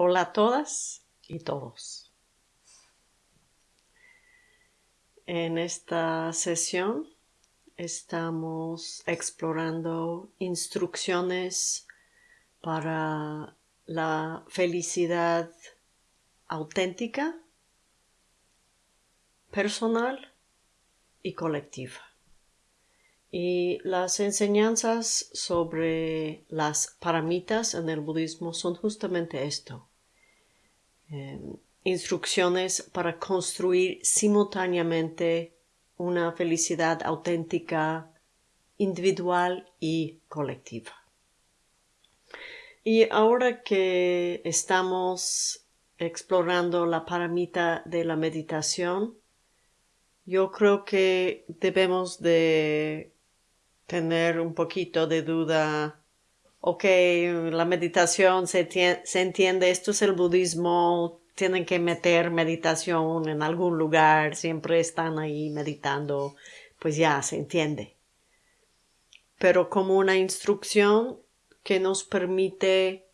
Hola a todas y todos. En esta sesión estamos explorando instrucciones para la felicidad auténtica, personal y colectiva. Y las enseñanzas sobre las paramitas en el budismo son justamente esto. Em, instrucciones para construir simultáneamente una felicidad auténtica, individual y colectiva. Y ahora que estamos explorando la paramita de la meditación, yo creo que debemos de tener un poquito de duda. Ok, la meditación se, se entiende, esto es el budismo, tienen que meter meditación en algún lugar, siempre están ahí meditando, pues ya se entiende. Pero como una instrucción que nos permite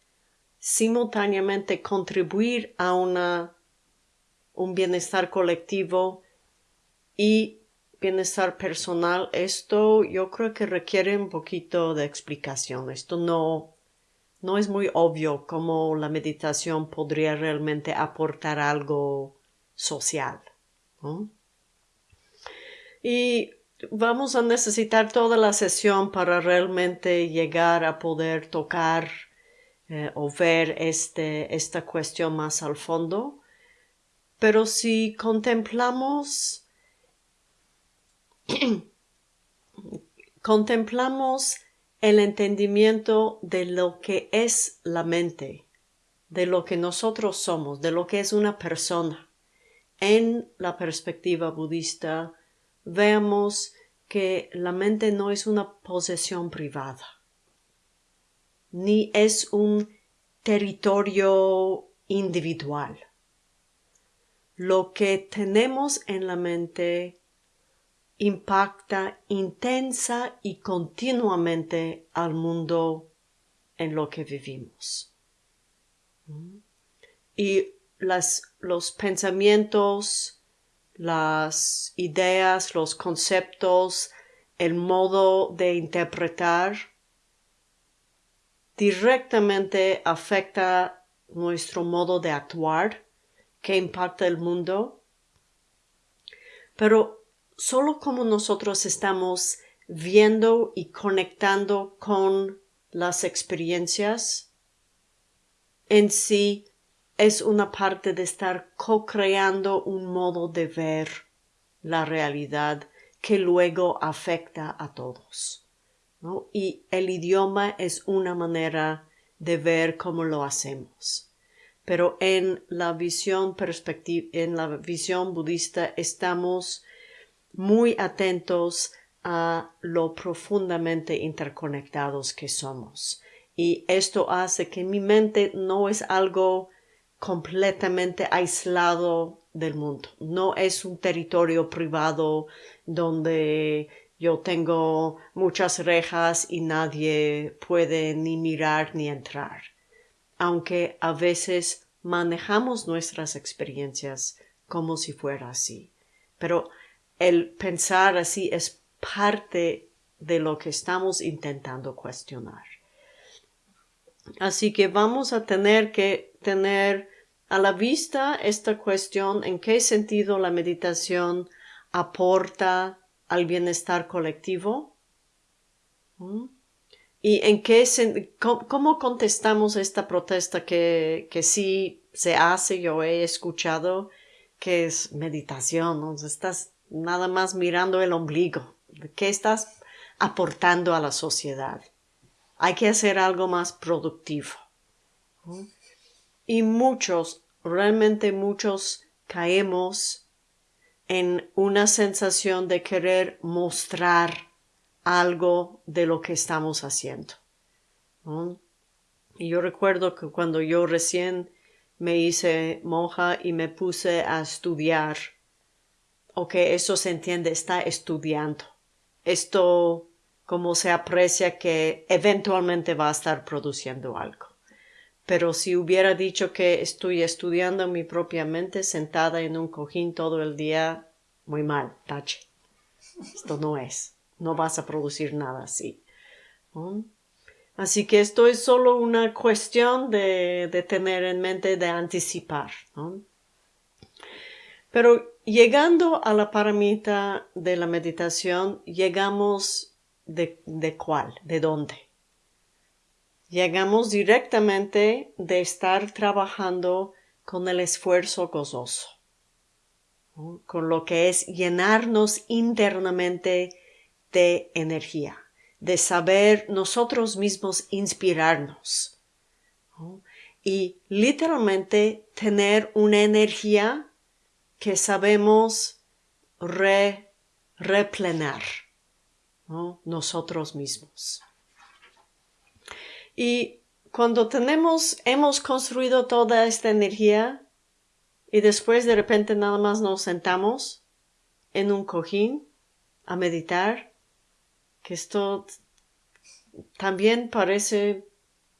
simultáneamente contribuir a una, un bienestar colectivo y bienestar personal, esto yo creo que requiere un poquito de explicación. Esto no, no es muy obvio cómo la meditación podría realmente aportar algo social. Y vamos a necesitar toda la sesión para realmente llegar a poder tocar eh, o ver este, esta cuestión más al fondo. Pero si contemplamos contemplamos el entendimiento de lo que es la mente, de lo que nosotros somos, de lo que es una persona. En la perspectiva budista, vemos que la mente no es una posesión privada, ni es un territorio individual. Lo que tenemos en la mente impacta intensa y continuamente al mundo en lo que vivimos. Y los pensamientos, las ideas, los conceptos, el modo de interpretar directamente afecta nuestro modo de actuar que impacta el mundo. Pero solo como nosotros estamos viendo y conectando con las experiencias, en sí es una parte de estar co-creando un modo de ver la realidad que luego afecta a todos. Y el idioma es una manera de ver cómo lo hacemos. Pero en la visión en la visión budista estamos muy atentos a lo profundamente interconectados que somos. Y esto hace que mi mente no es algo completamente aislado del mundo. No es un territorio privado donde yo tengo muchas rejas y nadie puede ni mirar ni entrar. Aunque a veces manejamos nuestras experiencias como si fuera así. Pero el pensar así es parte de lo que estamos intentando cuestionar. Así que vamos a tener que tener a la vista esta cuestión en qué sentido la meditación aporta al bienestar colectivo. ¿Mm? ¿Y en qué cómo, contestamos esta protesta que, que sí se hace, yo he escuchado, que es meditación, ¿no? Estás nada más mirando el ombligo. ¿Qué estás aportando a la sociedad? Hay que hacer algo más productivo. Y muchos, realmente muchos, caemos en una sensación de querer mostrar algo de lo que estamos haciendo. Y yo recuerdo que cuando yo recién me hice monja y me puse a estudiar ok, eso se entiende, está estudiando. Esto, como se aprecia que eventualmente va a estar produciendo algo. pero si hubiera dicho que estoy estudiando mi propia mente sentada en un cojín todo el día, muy mal, tache. Esto no es. No vas a producir nada así. Así que esto es solo una cuestión de, de tener en mente, de anticipar. Pero llegando a la paramita de la meditación, llegamos de, de cuál, de dónde. Llegamos directamente de estar trabajando con el esfuerzo gozoso, con lo que es llenarnos internamente de energía, de saber nosotros mismos inspirarnos y literalmente tener una energía que sabemos replenar nosotros mismos. Y cuando tenemos, hemos construido toda esta energía y después de repente nada más nos sentamos en un cojín a meditar, que esto también parece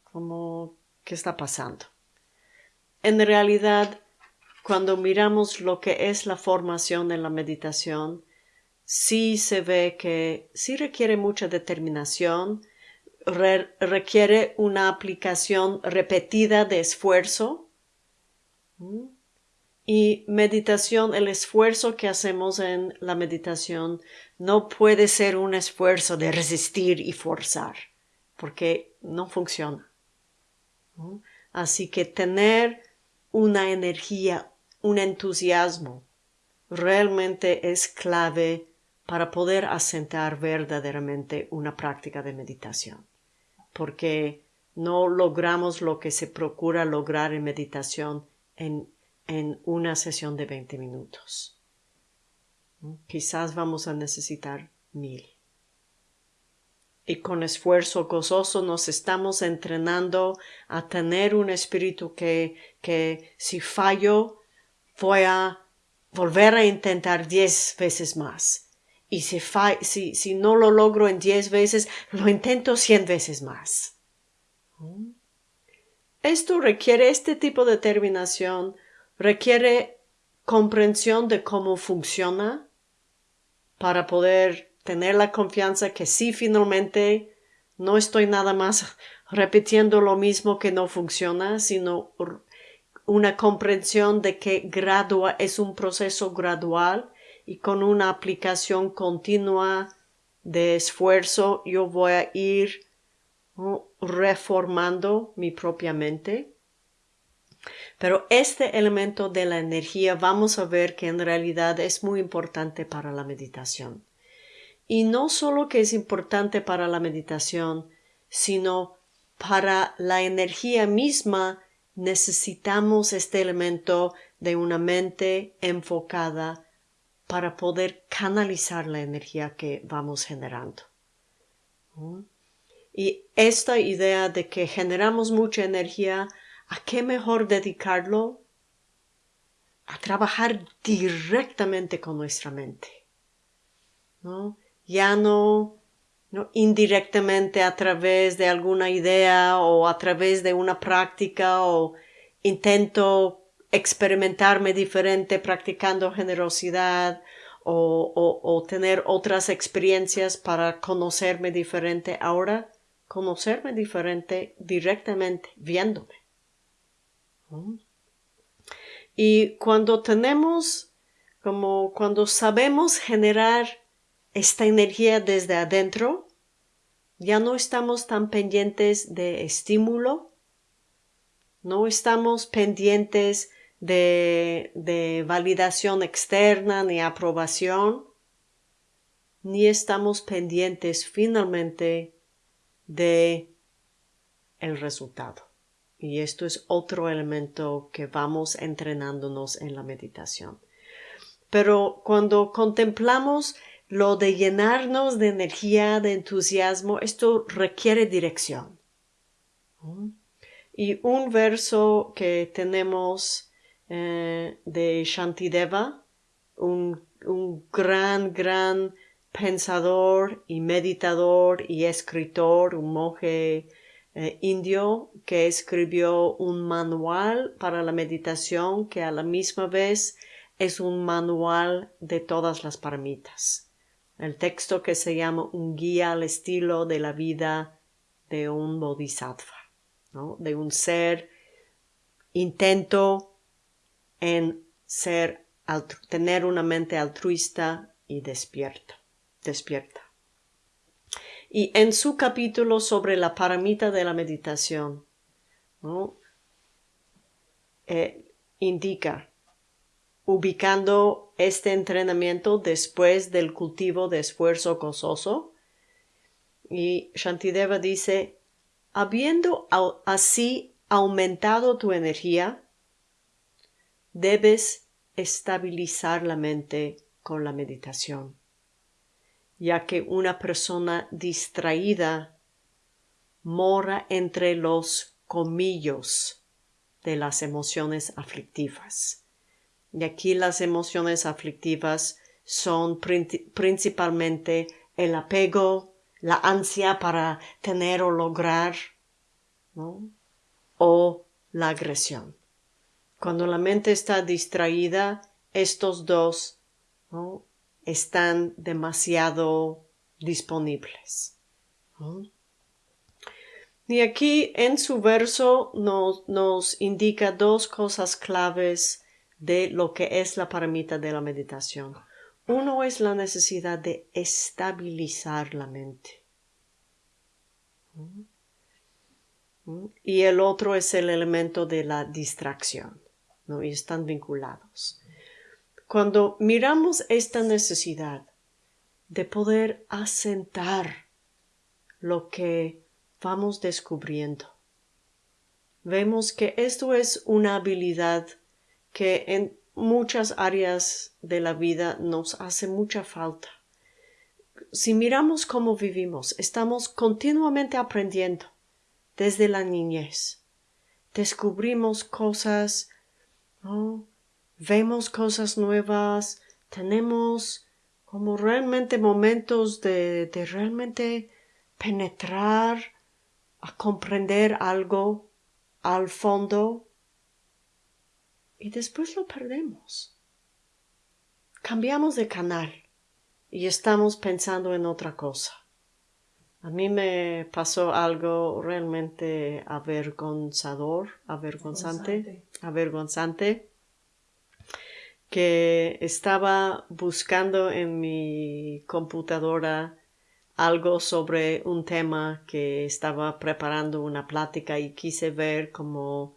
como que está pasando. En realidad, cuando miramos lo que es la formación en la meditación, sí se ve que sí requiere mucha determinación, requiere una aplicación repetida de esfuerzo. Y meditación, el esfuerzo que hacemos en la meditación no puede ser un esfuerzo de resistir y forzar, porque no funciona. Así que tener una energía, un entusiasmo, realmente es clave para poder asentar verdaderamente una práctica de meditación porque no logramos lo que se procura lograr en meditación en, en una sesión de 20 minutos. Quizás vamos a necesitar mil. Y con esfuerzo gozoso nos estamos entrenando a tener un espíritu que, que si fallo voy a volver a intentar diez veces más y si, si, si no lo logro en diez veces, lo intento cien veces más. Esto requiere, este tipo de determinación requiere comprensión de cómo funciona para poder tener la confianza que sí finalmente no estoy nada más repitiendo lo mismo que no funciona, sino una comprensión de que gradua es un proceso gradual y con una aplicación continua de esfuerzo yo voy a ir reformando mi propia mente. Pero este elemento de la energía vamos a ver que en realidad es muy importante para la meditación. Y no solo que es importante para la meditación, sino para la energía misma necesitamos este elemento de una mente enfocada para poder canalizar la energía que vamos generando. Y esta idea de que generamos mucha energía, ¿a qué mejor dedicarlo? A trabajar directamente con nuestra mente. Ya no, indirectamente a través de alguna idea o a través de una práctica o intento experimentarme diferente practicando generosidad o, tener otras experiencias para conocerme diferente. Ahora, conocerme diferente directamente viéndome. Y cuando tenemos, como cuando sabemos generar esta energía desde adentro, ya no estamos tan pendientes de estímulo, no estamos pendientes de, validación externa ni aprobación, ni estamos pendientes finalmente de el resultado. Y esto es otro elemento que vamos entrenándonos en la meditación. Pero cuando contemplamos lo de llenarnos de energía, de entusiasmo, esto requiere dirección. Y un verso que tenemos eh, de Shantideva, un, gran, gran pensador y meditador y escritor, un monje eh, indio que escribió un manual para la meditación que a la misma vez es un manual de todas las paramitas. El texto que se llama un guía al estilo de la vida de un bodhisattva, ¿no? de un ser intento en ser tener una mente altruista y despierta, despierta. Y en su capítulo sobre la paramita de la meditación, eh, indica, ubicando este entrenamiento después del cultivo de esfuerzo gozoso, y Shantideva dice, habiendo así aumentado tu energía, debes estabilizar la mente con la meditación ya que una persona distraída mora entre los comillos de las emociones aflictivas. Y aquí las emociones aflictivas son principalmente el apego, la ansia para tener o lograr, o la agresión. Cuando la mente está distraída, estos dos están demasiado disponibles. Y aquí en su verso nos, indica dos cosas claves de lo que es la paramita de la meditación. Uno es la necesidad de estabilizar la mente. Y el otro es el elemento de la distracción. ¿no? Y están vinculados. Cuando miramos esta necesidad de poder asentar lo que vamos descubriendo, vemos que esto es una habilidad que en muchas áreas de la vida nos hace mucha falta. Si miramos cómo vivimos, estamos continuamente aprendiendo desde la niñez. Descubrimos cosas, vemos cosas nuevas, tenemos como realmente momentos de, de realmente penetrar, a comprender algo al fondo y después lo perdemos. Cambiamos de canal y estamos pensando en otra cosa. A mí me pasó algo realmente avergonzador, avergonzante, avergonzante que estaba buscando en mi computadora algo sobre un tema que estaba preparando una plática y quise ver como,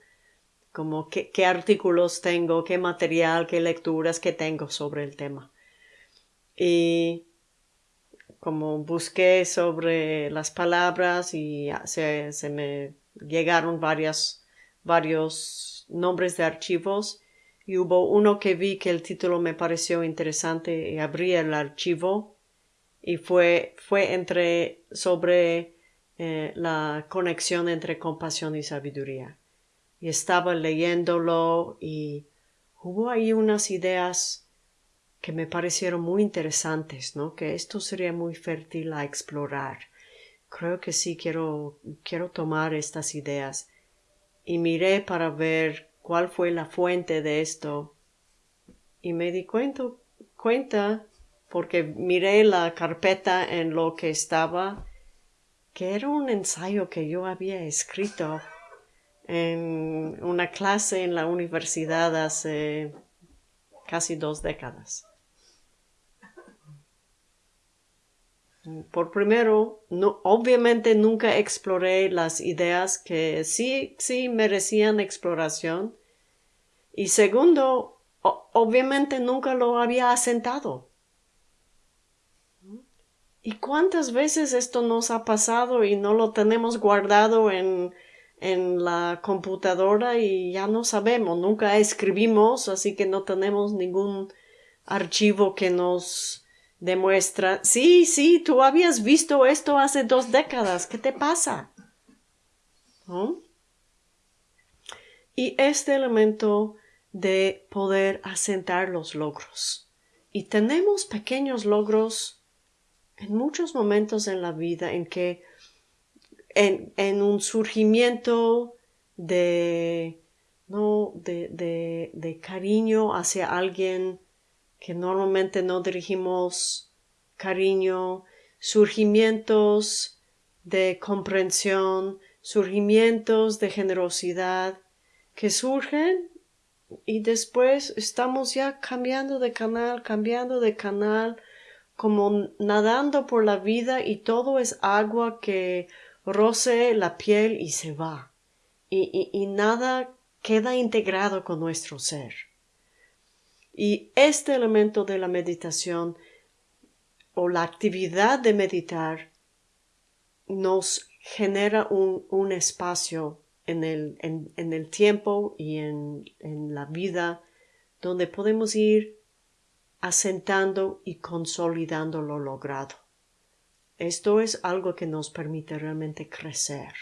como qué, qué artículos tengo, qué material, qué lecturas que tengo sobre el tema. Y como busqué sobre las palabras y se, se me llegaron varias, varios nombres de archivos y hubo uno que vi que el título me pareció interesante y abrí el archivo y fue, fue entre sobre eh, la conexión entre compasión y sabiduría. Y estaba leyéndolo y hubo ahí unas ideas que me parecieron muy interesantes, ¿no? Que esto sería muy fértil a explorar. Creo que sí quiero, quiero tomar estas ideas. Y miré para ver cuál fue la fuente de esto. Y me di cuenta, cuenta porque miré la carpeta en lo que estaba, que era un ensayo que yo había escrito en una clase en la universidad hace casi dos décadas. Por primero, obviamente nunca exploré las ideas que sí, sí merecían exploración. Y segundo, obviamente nunca lo había asentado. ¿Y cuántas veces esto nos ha pasado y no lo tenemos guardado en, en la computadora y ya no sabemos, nunca escribimos, así que no tenemos ningún archivo que nos demuestra, sí, sí, tú habías visto esto hace dos décadas, ¿qué te pasa? Y este elemento de poder asentar los logros. Y tenemos pequeños logros en muchos momentos en la vida en que en, un surgimiento de, no, de, de, de cariño hacia alguien que normalmente no dirigimos cariño, surgimientos de comprensión, surgimientos de generosidad que surgen y después estamos ya cambiando de canal, cambiando de canal, como nadando por la vida y todo es agua que roce la piel y se va. Y, nada queda integrado con nuestro ser. Y este elemento de la meditación o la actividad de meditar nos genera un, espacio en el, tiempo y en la vida donde podemos ir asentando y consolidando lo logrado. Esto es algo que nos permite realmente crecer.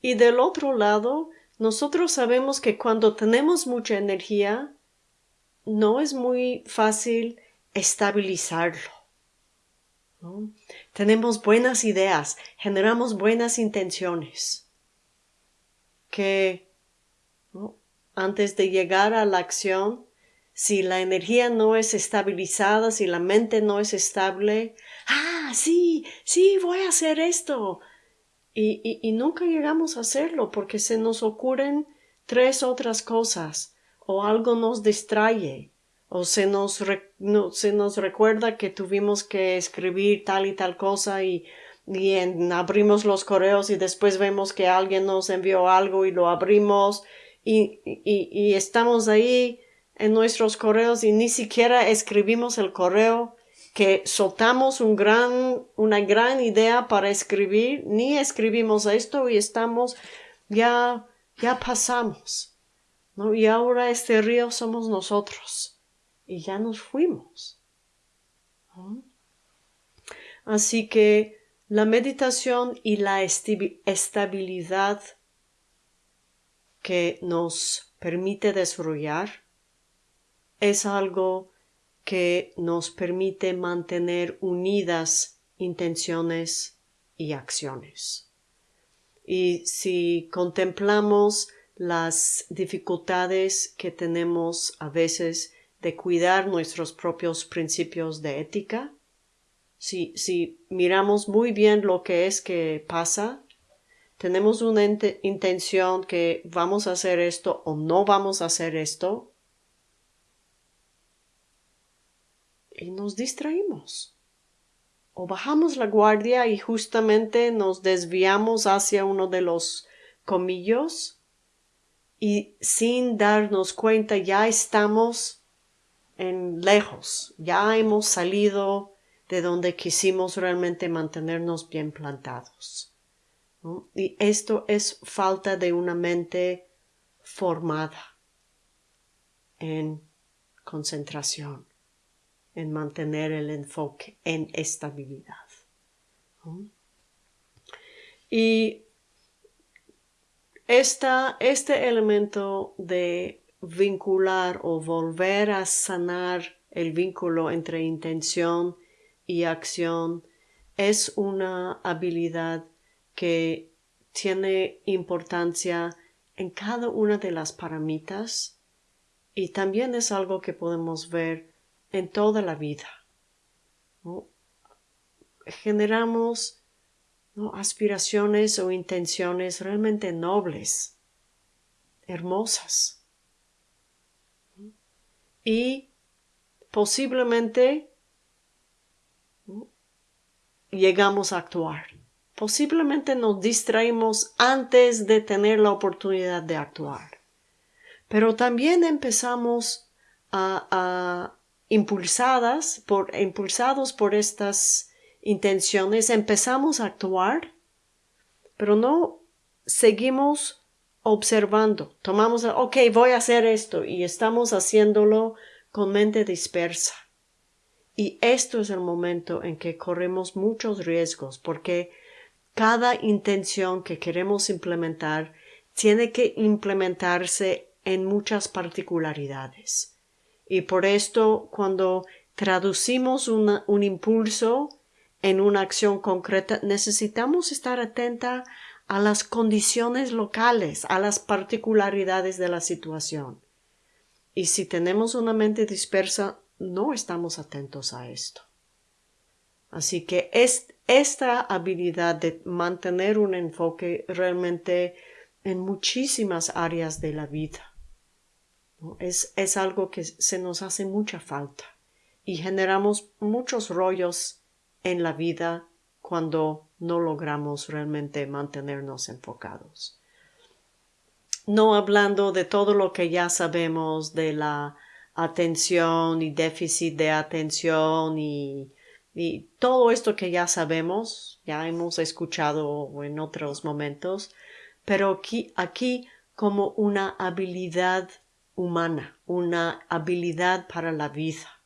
Y del otro lado, nosotros sabemos que cuando tenemos mucha energía, no es muy fácil estabilizarlo. Tenemos buenas ideas, generamos buenas intenciones, que antes de llegar a la acción, si la energía no es estabilizada, si la mente no es estable, ah, sí, sí, voy a hacer esto. Y, y, nunca llegamos a hacerlo porque se nos ocurren tres otras cosas o algo nos distrae o se nos, se nos recuerda que tuvimos que escribir tal y tal cosa y, y abrimos los correos y después vemos que alguien nos envió algo y lo abrimos y, y, y estamos ahí en nuestros correos y ni siquiera escribimos el correo que soltamos un gran, una gran idea para escribir, ni escribimos esto y estamos, ya, ya pasamos, ¿no? Y ahora este río somos nosotros y ya nos fuimos. Así que la meditación y la estabilidad que nos permite desarrollar es algo que nos permite mantener unidas intenciones y acciones. Y si contemplamos las dificultades que tenemos a veces de cuidar nuestros propios principios de ética. Si, si miramos muy bien lo que es que pasa, tenemos una intención que vamos a hacer esto o no vamos a hacer esto, y nos distraímos. O bajamos la guardia y justamente nos desviamos hacia uno de los comillos y sin darnos cuenta ya estamos en lejos, ya hemos salido de donde quisimos realmente mantenernos bien plantados. Y esto es falta de una mente formada en concentración, en mantener el enfoque, en estabilidad. Y esta, este elemento de vincular o volver a sanar el vínculo entre intención y acción es una habilidad que tiene importancia en cada una de las paramitas y también es algo que podemos ver en toda la vida. Generamos aspiraciones o intenciones realmente nobles, hermosas y posiblemente llegamos a actuar. Posiblemente nos distraemos antes de tener la oportunidad de actuar. Pero también empezamos a, impulsadas por, impulsados por estas intenciones, empezamos a actuar, pero no seguimos observando, tomamos, ok, voy a hacer esto y estamos haciéndolo con mente dispersa. Y esto es el momento en que corremos muchos riesgos porque cada intención que queremos implementar tiene que implementarse en muchas particularidades. Y por esto, cuando traducimos un impulso en una acción concreta, necesitamos estar atenta a las condiciones locales, a las particularidades de la situación. Y si tenemos una mente dispersa, no estamos atentos a esto. Así que es, esta habilidad de mantener un enfoque realmente en muchísimas áreas de la vida es, es algo que se nos hace mucha falta y generamos muchos rollos en la vida cuando no logramos realmente mantenernos enfocados. No hablando de todo lo que ya sabemos de la atención y déficit de atención y, y todo esto que ya sabemos, ya hemos escuchado en otros momentos, pero aquí, aquí como una habilidad humana, una habilidad para la vida.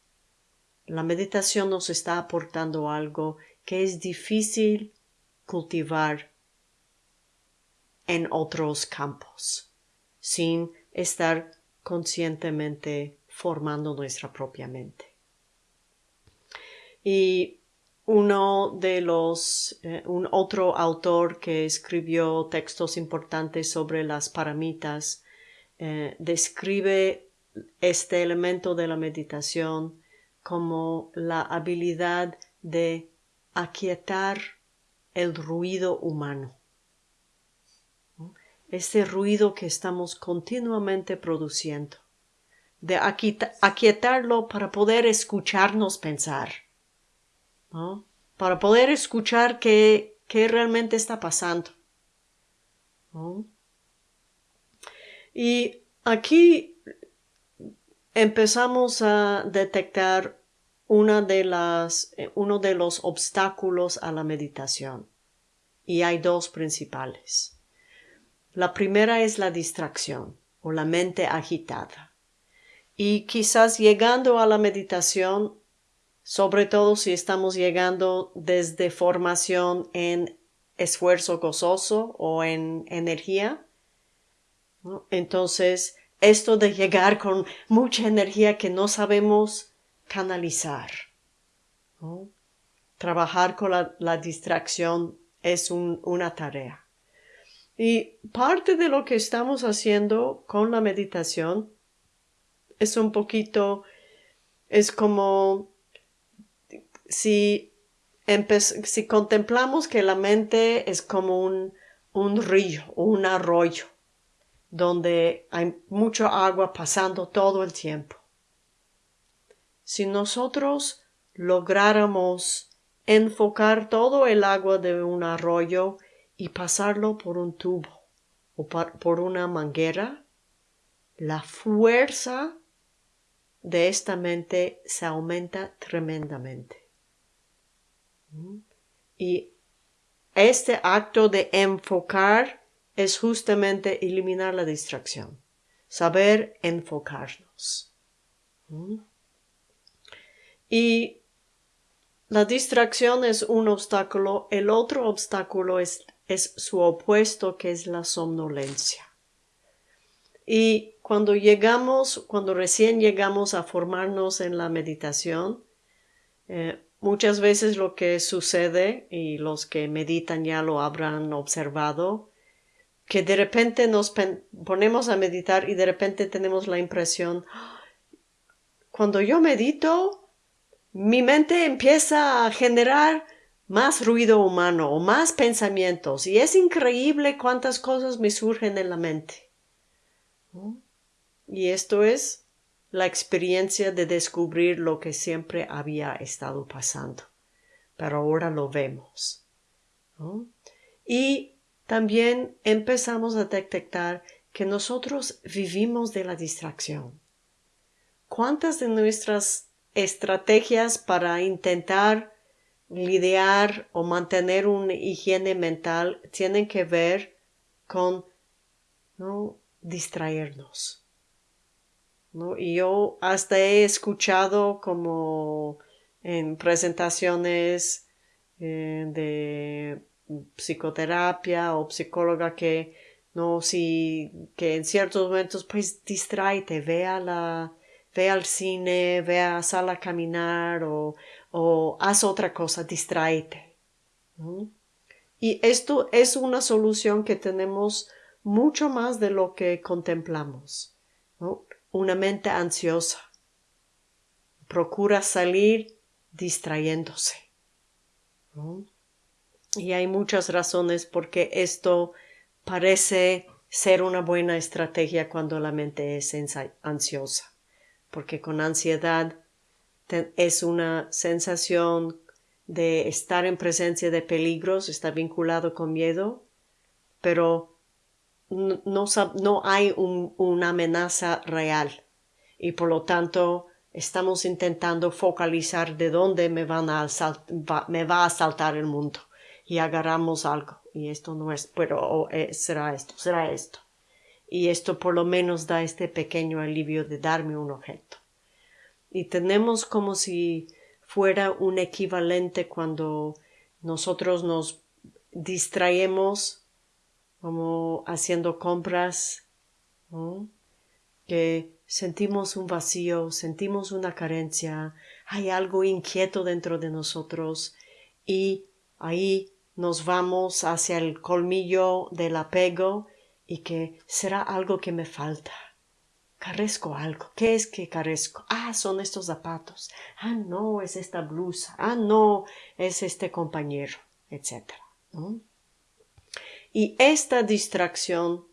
La meditación nos está aportando algo que es difícil cultivar en otros campos, sin estar conscientemente formando nuestra propia mente. Y uno de los, eh, un otro autor que escribió textos importantes sobre las paramitas, eh, describe este elemento de la meditación como la habilidad de aquietar el ruido humano. Este ruido que estamos continuamente produciendo. De aquietarlo para poder escucharnos pensar. Para poder escuchar qué, qué realmente está pasando. Y aquí empezamos a detectar una de las, eh, uno de los obstáculos a la meditación. Y hay dos principales. La primera es la distracción o la mente agitada. Y quizás llegando a la meditación, sobre todo si estamos llegando desde formación en esfuerzo gozoso o en energía, entonces esto de llegar con mucha energía que no sabemos canalizar. Trabajar con la, distracción es una tarea. Y parte de lo que estamos haciendo con la meditación es un poquito, es como si, si contemplamos que la mente es como un, un río, un arroyo, donde hay mucha agua pasando todo el tiempo si nosotros lográramos enfocar todo el agua de un arroyo y pasarlo por un tubo o por una manguera, la fuerza de esta mente se aumenta tremendamente. Y este acto de enfocar es justamente eliminar la distracción, saber enfocarnos. Y la distracción es un obstáculo, el otro obstáculo es, es su opuesto que es la somnolencia. Y cuando llegamos, cuando recién llegamos a formarnos en la meditación, eh, muchas veces lo que sucede, y los que meditan ya lo habrán observado, que de repente nos ponemos a meditar y de repente tenemos la impresión, cuando yo medito, mi mente empieza a generar más ruido humano o más pensamientos y es increíble cuántas cosas me surgen en la mente. Y esto es la experiencia de descubrir lo que siempre había estado pasando, pero ahora lo vemos. Y también empezamos a detectar que nosotros vivimos de la distracción. ¿Cuántas de nuestras estrategias para intentar lidiar o mantener una higiene mental tienen que ver con no distraernos. ¿no? Y yo hasta he escuchado como en presentaciones eh, de psicoterapia o psicóloga que no si que en ciertos momentos pues distraite, vea la ve al cine, ve a sala a caminar o, o haz otra cosa, distráete. Y esto es una solución que tenemos mucho más de lo que contemplamos. Una mente ansiosa. Procura salir distrayéndose. Y hay muchas razones por qué esto parece ser una buena estrategia cuando la mente es ansiosa. Porque con ansiedad es una sensación de estar en presencia de peligros, está vinculado con miedo, pero no, no, hay una amenaza real y por lo tanto estamos intentando focalizar de dónde me, van a me va a saltar el mundo y agarramos algo y esto no es, pero eh, será esto, será esto. Y esto por lo menos da este pequeño alivio de darme un objeto. Y tenemos como si fuera un equivalente cuando nosotros nos distraemos como haciendo compras, que sentimos un vacío, sentimos una carencia, hay algo inquieto dentro de nosotros y ahí nos vamos hacia el colmillo del apego y que será algo que me falta. Carezco algo. ¿Qué es que carezco? Ah, son estos zapatos. Ah, no, es esta blusa. Ah, no, es este compañero, etc. Y esta distracción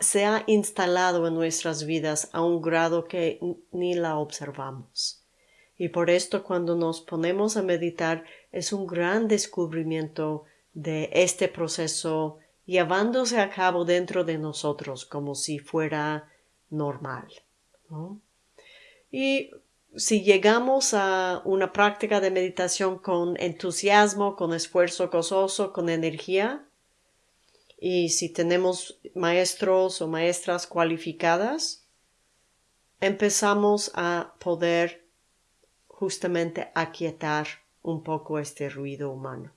se ha instalado en nuestras vidas a un grado que ni la observamos. Y por esto cuando nos ponemos a meditar es un gran descubrimiento de este proceso llevándose a cabo dentro de nosotros como si fuera normal. Y si llegamos a una práctica de meditación con entusiasmo, con esfuerzo gozoso, con energía, y si tenemos maestros o maestras cualificadas, empezamos a poder justamente aquietar un poco este ruido humano.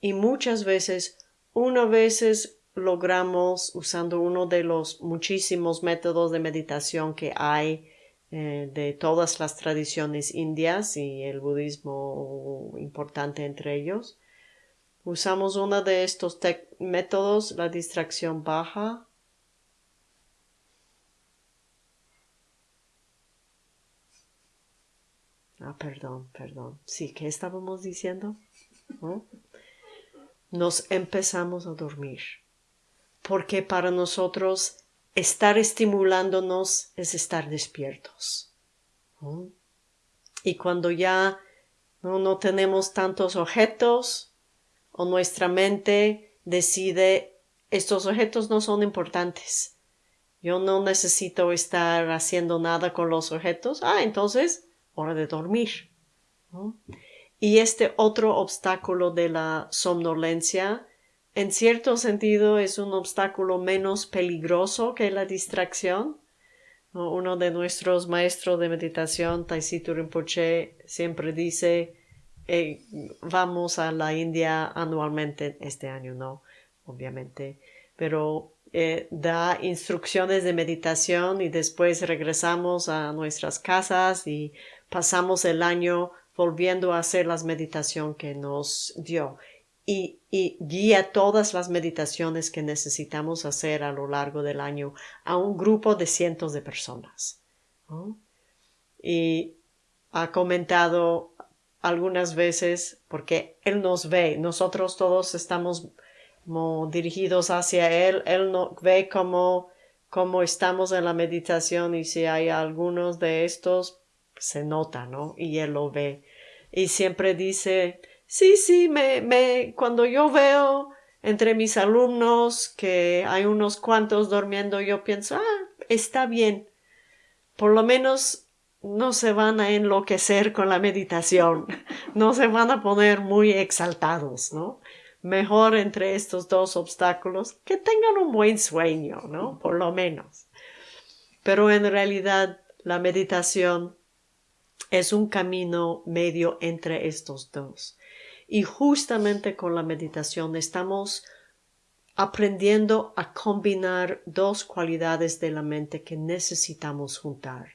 Y muchas veces, una veces logramos, usando uno de los muchísimos métodos de meditación que hay eh, de todas las tradiciones indias y el budismo importante entre ellos, usamos uno de estos métodos, la distracción baja, Ah, perdón, perdón. Sí, ¿qué estábamos diciendo? Nos empezamos a dormir. Porque para nosotros estar estimulándonos es estar despiertos. Y cuando ya no, no tenemos tantos objetos o nuestra mente decide estos objetos no son importantes. Yo no necesito estar haciendo nada con los objetos. Ah, entonces hora de dormir. Y este otro obstáculo de la somnolencia, en cierto sentido, es un obstáculo menos peligroso que la distracción. Uno de nuestros maestros de meditación, Taisito Rinpoche, siempre dice, eh, vamos a la India anualmente este año, no, obviamente, pero eh, da instrucciones de meditación y después regresamos a nuestras casas y pasamos el año volviendo a hacer las meditaciones que nos dio y, guía todas las meditaciones que necesitamos hacer a lo largo del año a un grupo de cientos de personas. Y ha comentado algunas veces, porque Él nos ve, nosotros todos estamos dirigidos hacia Él, Él no, ve cómo, cómo estamos en la meditación y si hay algunos de estos se nota, ¿no? Y él lo ve. Y siempre dice, sí, sí, me, me, cuando yo veo entre mis alumnos que hay unos cuantos durmiendo, yo pienso, ah, está bien. Por lo menos no se van a enloquecer con la meditación, no se van a poner muy exaltados, ¿no? Mejor entre estos dos obstáculos que tengan un buen sueño, ¿no? Por lo menos. Pero en realidad la meditación es un camino medio entre estos dos. Y justamente con la meditación estamos aprendiendo a combinar dos cualidades de la mente que necesitamos juntar.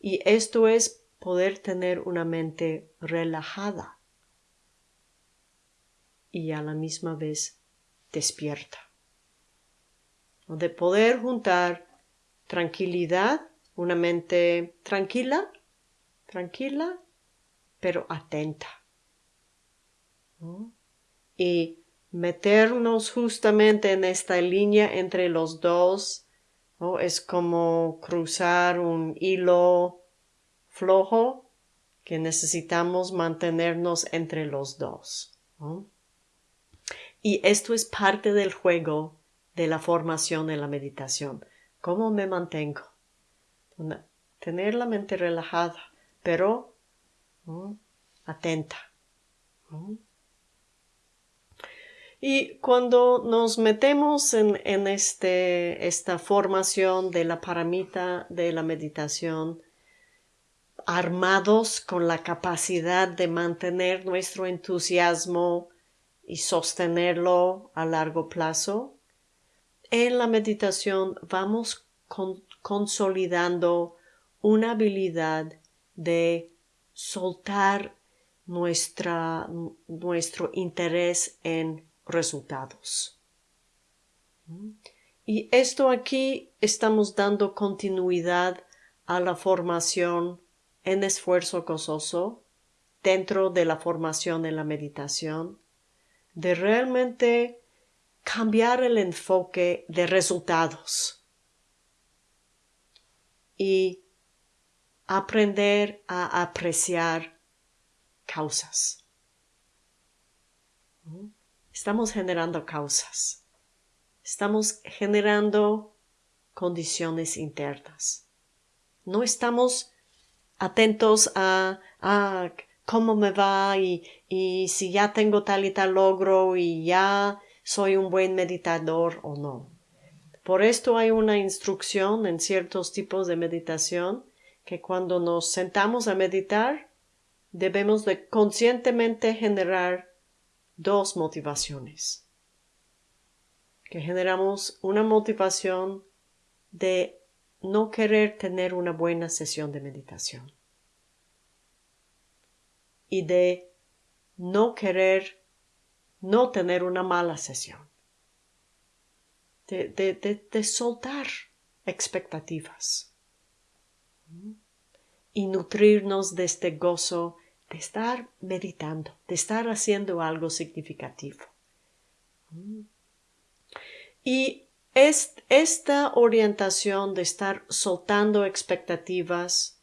Y esto es poder tener una mente relajada y a la misma vez despierta. De poder juntar tranquilidad, una mente tranquila, tranquila, pero atenta. Y meternos justamente en esta línea entre los dos es como cruzar un hilo flojo que necesitamos mantenernos entre los dos. Y esto es parte del juego de la formación de la meditación. ¿Cómo me mantengo? tener la mente relajada, pero atenta. Y cuando nos metemos en, en este, esta formación de la paramita de la meditación, armados con la capacidad de mantener nuestro entusiasmo y sostenerlo a largo plazo, en la meditación vamos consolidando una habilidad de soltar nuestra, nuestro interés en resultados. Y esto aquí estamos dando continuidad a la formación en esfuerzo gozoso dentro de la formación en la meditación, de realmente cambiar el enfoque de resultados y aprender a apreciar causas. Estamos generando causas. Estamos generando condiciones internas. No estamos atentos a, a cómo me va y, y si ya tengo tal y tal logro y ya soy un buen meditador o no. Por esto hay una instrucción en ciertos tipos de meditación que cuando nos sentamos a meditar debemos de conscientemente generar dos motivaciones. Que generamos una motivación de no querer tener una buena sesión de meditación. Y de no querer no tener una mala sesión, de, de, soltar expectativas y nutrirnos de este gozo de estar meditando, de estar haciendo algo significativo. Y esta orientación de estar soltando expectativas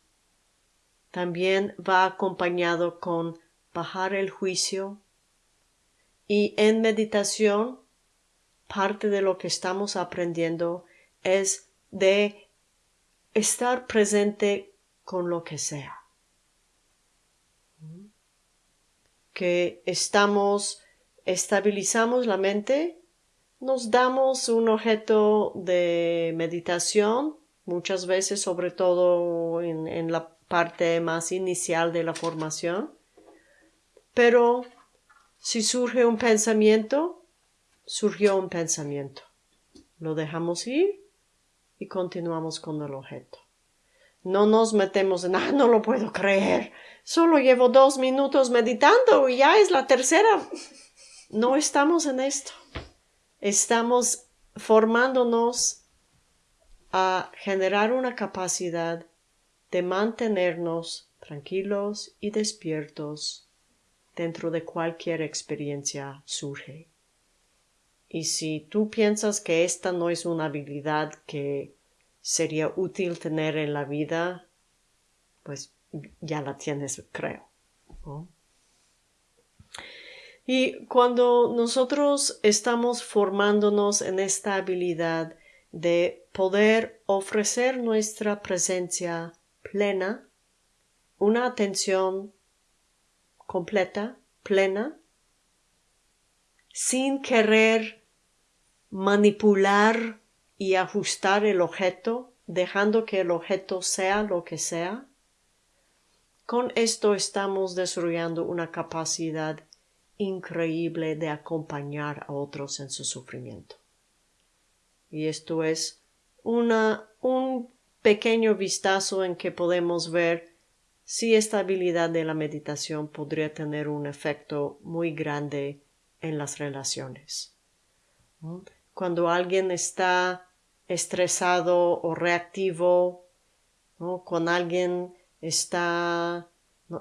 también va acompañado con bajar el juicio y en meditación parte de lo que estamos aprendiendo es de estar presente con lo que sea. Que estamos, estabilizamos la mente, nos damos un objeto de meditación, muchas veces, sobre todo en, en la parte más inicial de la formación, pero si surge un pensamiento, surgió un pensamiento. Lo dejamos ir y continuamos con el objeto. No nos metemos en, ah, no lo puedo creer. Solo llevo dos minutos meditando y ya es la tercera. No estamos en esto. Estamos formándonos a generar una capacidad de mantenernos tranquilos y despiertos dentro de cualquier experiencia surge. Y si tú piensas que esta no es una habilidad que sería útil tener en la vida, pues ya la tienes, creo. Y cuando nosotros estamos formándonos en esta habilidad de poder ofrecer nuestra presencia plena, una atención completa, plena, sin querer manipular y ajustar el objeto, dejando que el objeto sea lo que sea. Con esto estamos desarrollando una capacidad increíble de acompañar a otros en su sufrimiento. Y esto es una, un pequeño vistazo en que podemos ver sí esta habilidad de la meditación podría tener un efecto muy grande en las relaciones. Cuando alguien está estresado o reactivo, con alguien está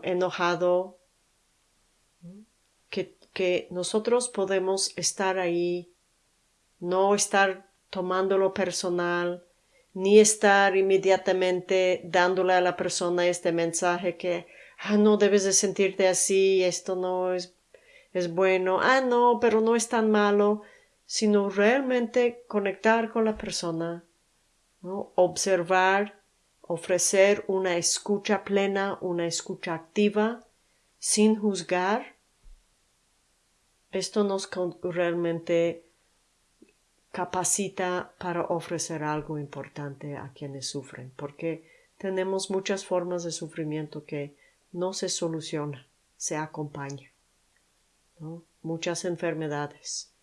enojado, que, que nosotros podemos estar ahí, no estar tomándolo personal, ni estar inmediatamente dándole a la persona este mensaje que ah, no debes de sentirte así, esto no es, es bueno, ah, no, pero no es tan malo, sino realmente conectar con la persona, observar, ofrecer una escucha plena, una escucha activa, sin juzgar. Esto nos realmente capacita para ofrecer algo importante a quienes sufren, porque tenemos muchas formas de sufrimiento que no se soluciona, se acompaña. Muchas enfermedades.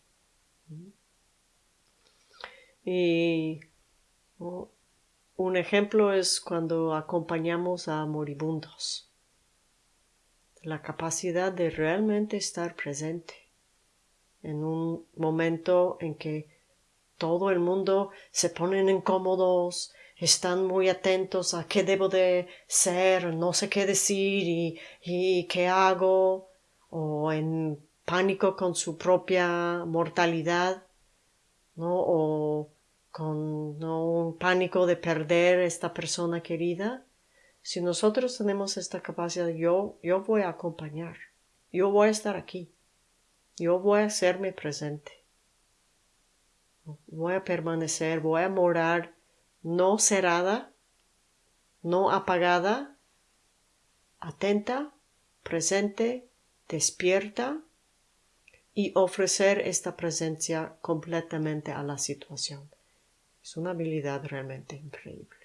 Y un ejemplo es cuando acompañamos a moribundos. La capacidad de realmente estar presente en un momento en que todo el mundo se ponen incómodos, están muy atentos a qué debo de ser, no sé qué decir y, y qué hago, o en pánico con su propia mortalidad, ¿no? o con ¿no? un pánico de perder esta persona querida. Si nosotros tenemos esta capacidad, yo, yo voy a acompañar, yo voy a estar aquí, yo voy a hacerme presente. Voy a permanecer, voy a morar no cerrada, no apagada, atenta, presente, despierta y ofrecer esta presencia completamente a la situación. Es una habilidad realmente increíble.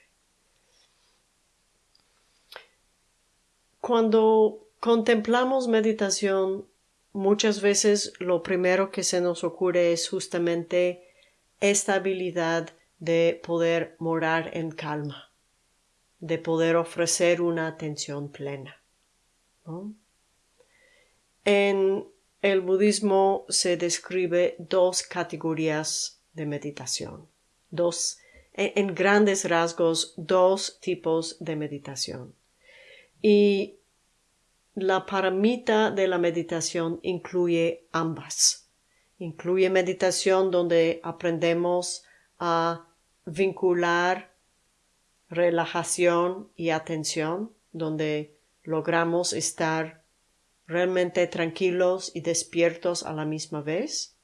Cuando contemplamos meditación, muchas veces lo primero que se nos ocurre es justamente esta habilidad de poder morar en calma, de poder ofrecer una atención plena. En el budismo se describe dos categorías de meditación, dos, en grandes rasgos, dos tipos de meditación. Y la paramita de la meditación incluye ambas Incluye meditación donde aprendemos a vincular relajación y atención, donde logramos estar realmente tranquilos y despiertos a la misma vez.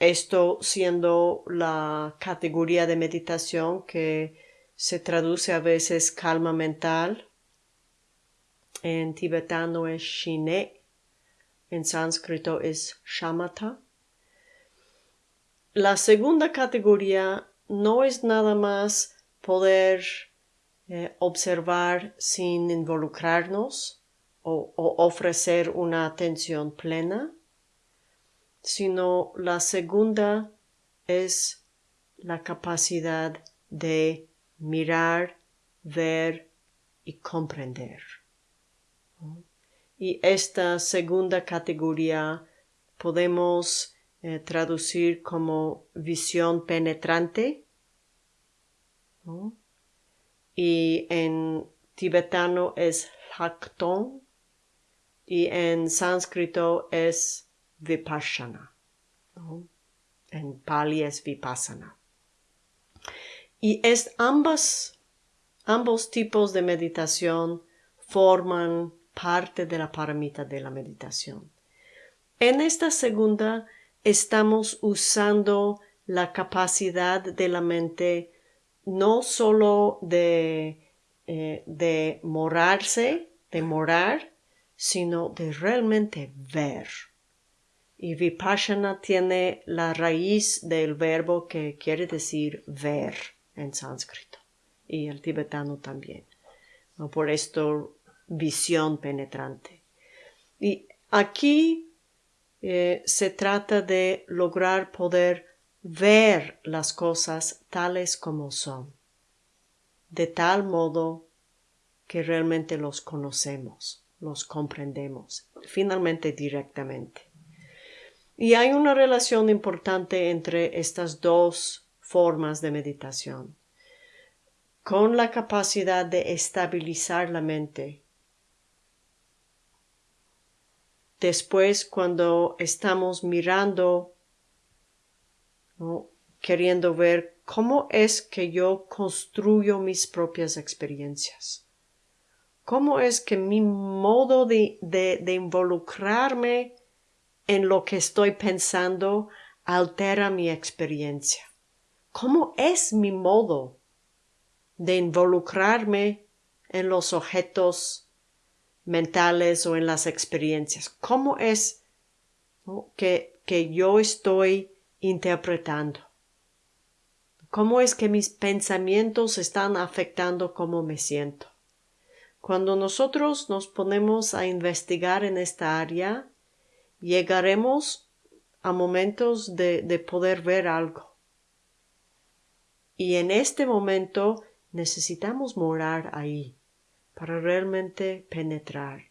Esto siendo la categoría de meditación que se traduce a veces calma mental. En tibetano es shine en sánscrito es shamatha. La segunda categoría no es nada más poder eh, observar sin involucrarnos o, ofrecer una atención plena, sino la segunda es la capacidad de mirar, ver y comprender. Y esta segunda categoría podemos eh, traducir como visión penetrante. Y en tibetano es hakton y en sánscrito es vipassana. En pali es vipassana. Y es ambas, ambos tipos de meditación forman parte de la paramita de la meditación. En esta segunda estamos usando la capacidad de la mente no solo de, eh, de morarse, de morar, sino de realmente ver. Y vipassana tiene la raíz del verbo que quiere decir ver en sánscrito y el tibetano también. Por esto visión penetrante. Y aquí eh, se trata de lograr poder ver las cosas tales como son, de tal modo que realmente los conocemos, los comprendemos, finalmente directamente. Y hay una relación importante entre estas dos formas de meditación. Con la capacidad de estabilizar la mente. Después, cuando estamos mirando, queriendo ver cómo es que yo construyo mis propias experiencias. ¿Cómo es que mi modo de, involucrarme en lo que estoy pensando altera mi experiencia? ¿Cómo es mi modo de involucrarme en los objetos mentales o en las experiencias? ¿Cómo es que yo estoy interpretando? ¿Cómo es que mis pensamientos están afectando cómo me siento? Cuando nosotros nos ponemos a investigar en esta área, llegaremos a momentos de, de poder ver algo. Y en este momento necesitamos morar ahí para realmente penetrar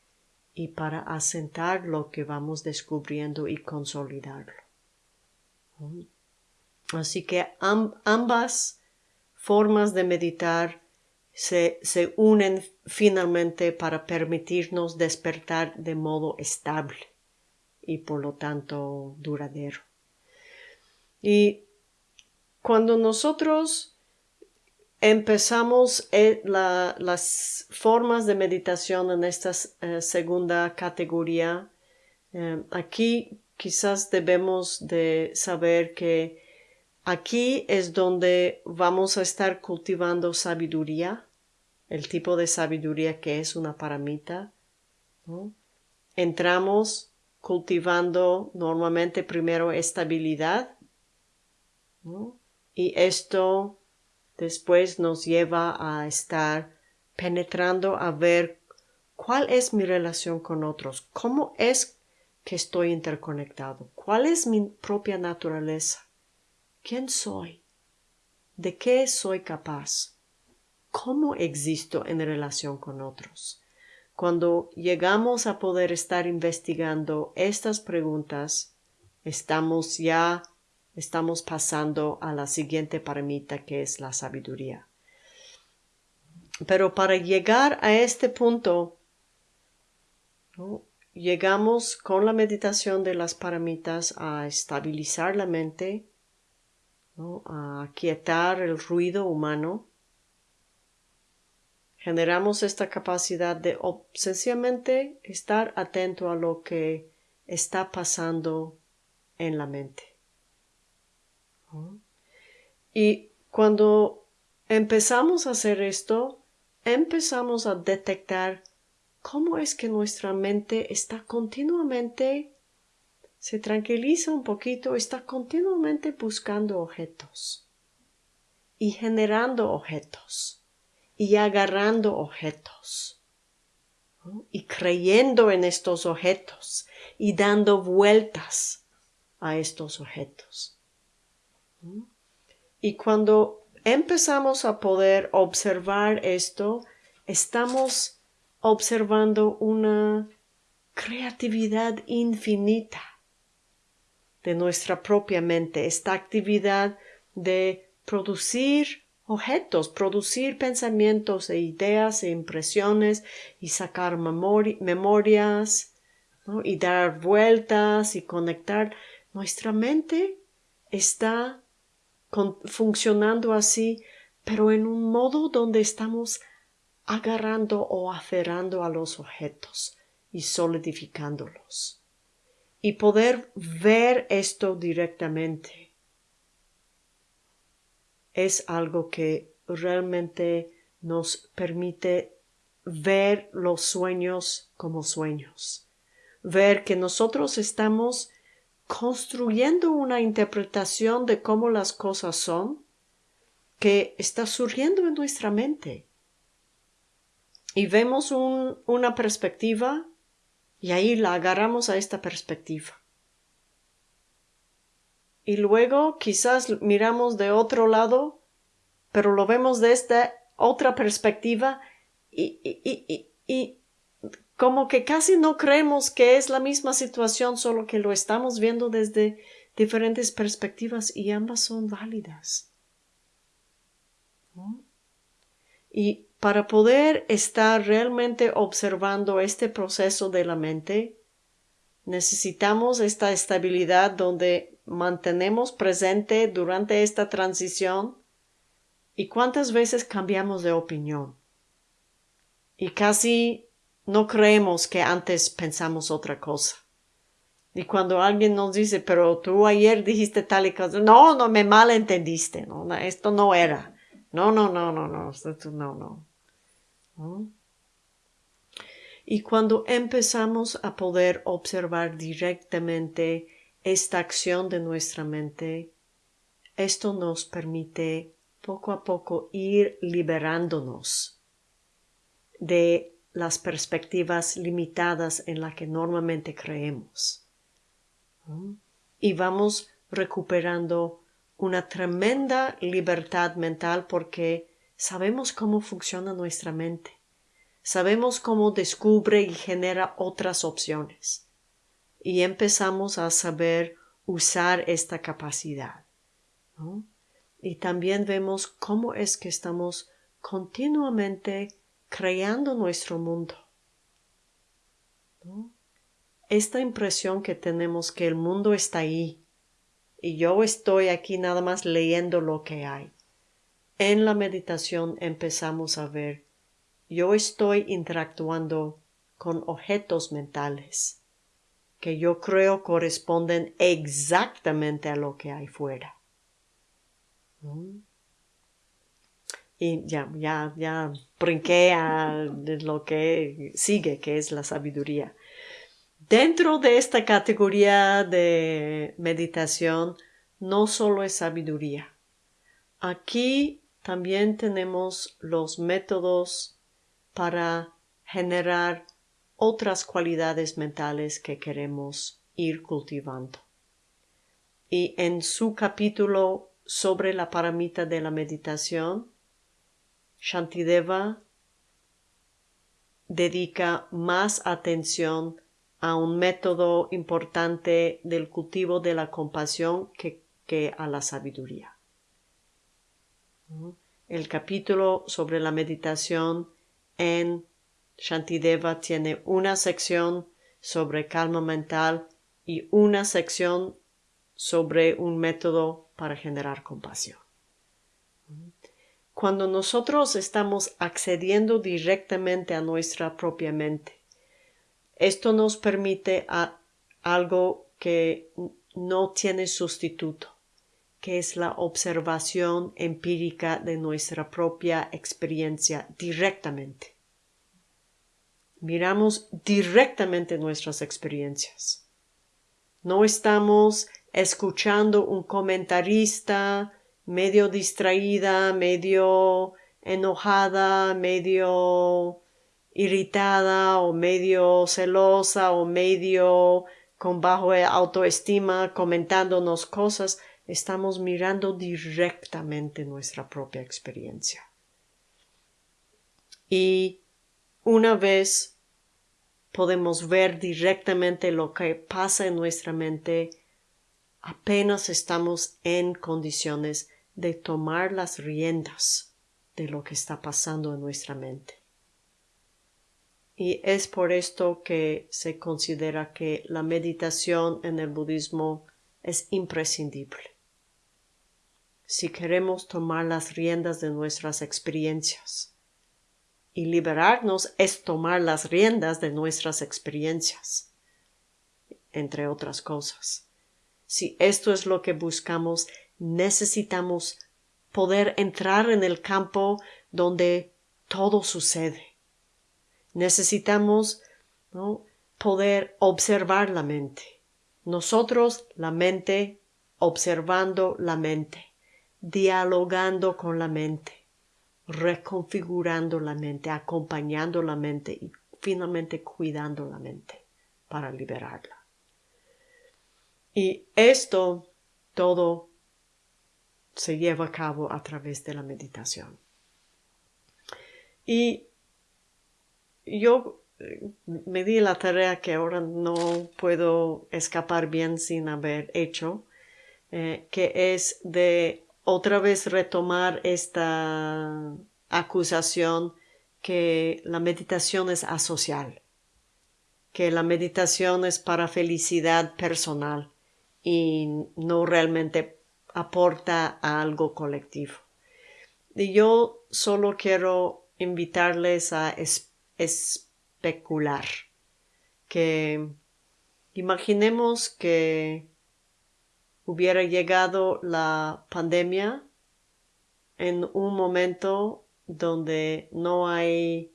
y para asentar lo que vamos descubriendo y consolidarlo. Así que ambas formas de meditar se, se, unen finalmente para permitirnos despertar de modo estable y por lo tanto duradero. Y cuando nosotros empezamos eh, las formas de meditación en esta eh, segunda categoría, eh, aquí quizás debemos de saber que aquí es donde vamos a estar cultivando sabiduría, el tipo de sabiduría que es una paramita. Entramos cultivando normalmente primero estabilidad, y esto después nos lleva a estar penetrando a ver cuál es mi relación con otros, cómo es que estoy interconectado, cuál es mi propia naturaleza, quién soy, de qué soy capaz, cómo existo en relación con otros. Cuando llegamos a poder estar investigando estas preguntas, estamos ya estamos pasando a la siguiente paramita que es la sabiduría. Pero para llegar a este punto, llegamos con la meditación de las paramitas a estabilizar la mente, a quietar el ruido humano. Generamos esta capacidad de sencillamente estar atento a lo que está pasando en la mente. Y cuando empezamos a hacer esto, empezamos a detectar cómo es que nuestra mente está continuamente, se tranquiliza un poquito, está continuamente buscando objetos y generando objetos y agarrando objetos y creyendo en estos objetos y dando vueltas a estos objetos. Y cuando empezamos a poder observar esto, estamos observando una creatividad infinita de nuestra propia mente, esta actividad de producir objetos, producir pensamientos e ideas e impresiones y sacar memorias y dar vueltas y conectar. Nuestra mente está funcionando así, pero en un modo donde estamos agarrando o aferrando a los objetos y solidificándolos. Y poder ver esto directamente es algo que realmente nos permite ver los sueños como sueños, ver que nosotros estamos construyendo una interpretación de cómo las cosas son que está surgiendo en nuestra mente. Y vemos una perspectiva y ahí la agarramos a esta perspectiva. Y luego quizás miramos de otro lado, pero lo vemos de esta otra perspectiva y, y, como que casi no creemos que es la misma situación, solo que lo estamos viendo desde diferentes perspectivas y ambas son válidas. Y para poder estar realmente observando este proceso de la mente, necesitamos esta estabilidad donde mantenemos presente durante esta transición y cuántas veces cambiamos de opinión. Y casi no creemos que antes pensamos otra cosa. Y cuando alguien nos dice, pero tú ayer dijiste tal y cosa, no, no me malentendiste, no, esto no era. No, no, no, no, no, esto no, no. ¿No? Y cuando empezamos a poder observar directamente esta acción de nuestra mente, esto nos permite poco a poco ir liberándonos de las perspectivas limitadas en las que normalmente creemos. Y vamos recuperando una tremenda libertad mental porque sabemos cómo funciona nuestra mente. Sabemos cómo descubre y genera otras opciones. Y empezamos a saber usar esta capacidad. Y también vemos cómo es que estamos continuamente creando nuestro mundo. Esta impresión que tenemos que el mundo está ahí y yo estoy aquí nada más leyendo lo que hay. En la meditación empezamos a ver yo estoy interactuando con objetos mentales que yo creo corresponden exactamente a lo que hay fuera. Y ya, ya, ya brinqué a lo que sigue, que es la sabiduría. Dentro de esta categoría de meditación, no solo es sabiduría. Aquí también tenemos los métodos para generar otras cualidades mentales que queremos ir cultivando. Y en su capítulo sobre la paramita de la meditación, Shantideva dedica más atención a un método importante del cultivo de la compasión que, que a la sabiduría. El capítulo sobre la meditación en Shantideva tiene una sección sobre calma mental y una sección sobre un método para generar compasión. Cuando nosotros estamos accediendo directamente a nuestra propia mente, esto nos permite a algo que no tiene sustituto, que es la observación empírica de nuestra propia experiencia directamente. Miramos directamente nuestras experiencias. No estamos escuchando un comentarista medio distraída, medio enojada, medio irritada o medio celosa o medio con bajo autoestima comentándonos cosas estamos mirando directamente nuestra propia experiencia. Y una vez podemos ver directamente lo que pasa en nuestra mente, apenas estamos en condiciones de tomar las riendas de lo que está pasando en nuestra mente. Y es por esto que se considera que la meditación en el budismo es imprescindible si queremos tomar las riendas de nuestras experiencias. Y liberarnos es tomar las riendas de nuestras experiencias, entre otras cosas. Si esto es lo que buscamos, necesitamos poder entrar en el campo donde todo sucede. Necesitamos poder observar la mente. Nosotros, la mente, observando la mente dialogando con la mente, reconfigurando la mente, acompañando la mente y finalmente cuidando la mente para liberarla. Y esto todo se lleva a cabo a través de la meditación. Y yo eh, me di la tarea que ahora no puedo escapar bien sin haber hecho, eh, que es de otra vez retomar esta acusación que la meditación es asocial, que la meditación es para felicidad personal y no realmente aporta a algo colectivo. Y yo solo quiero invitarles a especular que imaginemos que hubiera llegado la pandemia en un momento donde no hay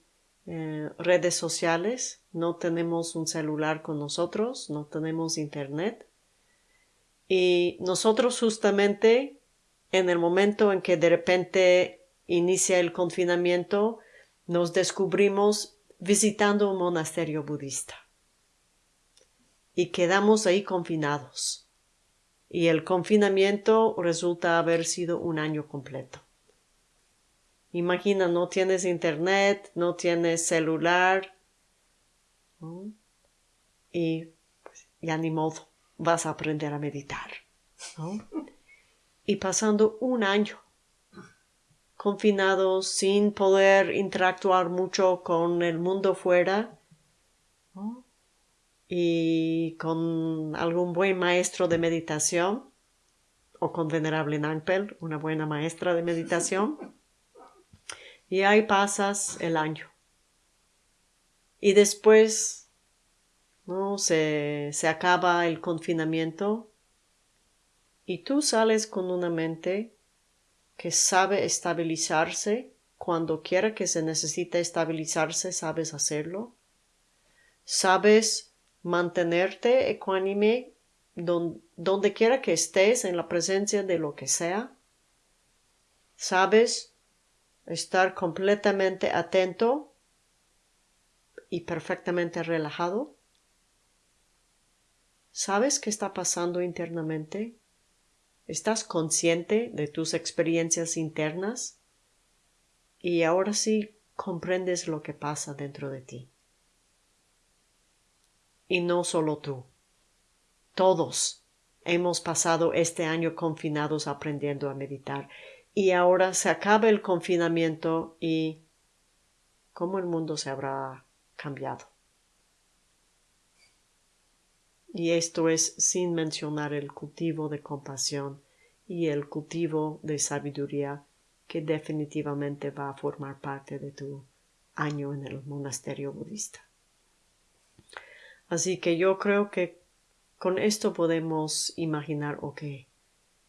eh, redes sociales, no tenemos un celular con nosotros, no tenemos internet. Y nosotros justamente en el momento en que de repente inicia el confinamiento, nos descubrimos visitando un monasterio budista. Y quedamos ahí confinados. Y el confinamiento resulta haber sido un año completo. Imagina, no tienes internet, no tienes celular. Y pues, ya ni modo, vas a aprender a meditar. Y pasando un año confinados sin poder interactuar mucho con el mundo fuera y con algún buen maestro de meditación o con venerable Nangpel, una buena maestra de meditación y ahí pasas el año. Y después, ¿no? Se, se acaba el confinamiento y tú sales con una mente que sabe estabilizarse cuando quiera que se necesite estabilizarse, sabes hacerlo. Sabes mantenerte ecuánime donde quiera que estés en la presencia de lo que sea. Sabes estar completamente atento y perfectamente relajado. ¿Sabes qué está pasando internamente? ¿Estás consciente de tus experiencias internas? Y ahora sí comprendes lo que pasa dentro de ti. Y no solo tú. Todos hemos pasado este año confinados aprendiendo a meditar y ahora se acaba el confinamiento y cómo el mundo se habrá cambiado. Y esto es sin mencionar el cultivo de compasión y el cultivo de sabiduría que definitivamente va a formar parte de tu año en el monasterio budista. Así que yo creo que con esto podemos imaginar, ok,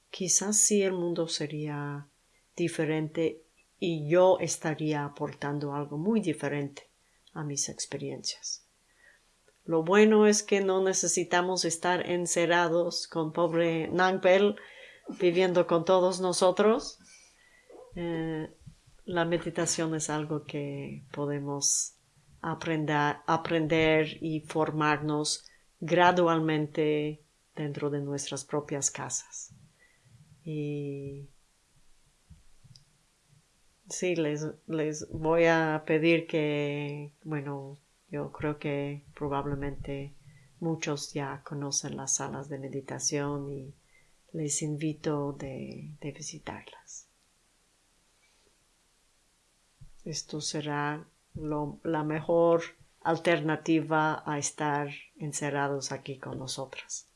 quizás sí el mundo sería diferente y yo estaría aportando algo muy diferente a mis experiencias. Lo bueno es que no necesitamos estar encerrados con pobre Nangpel viviendo con todos nosotros. Eh, la meditación es algo que podemos aprender, aprender y formarnos gradualmente dentro de nuestras propias casas. Y Sí, les, les voy a pedir que, bueno, yo creo que probablemente muchos ya conocen las salas de meditación y les invito de, de visitarlas. Esto será lo, la mejor alternativa a estar encerrados aquí con nosotras.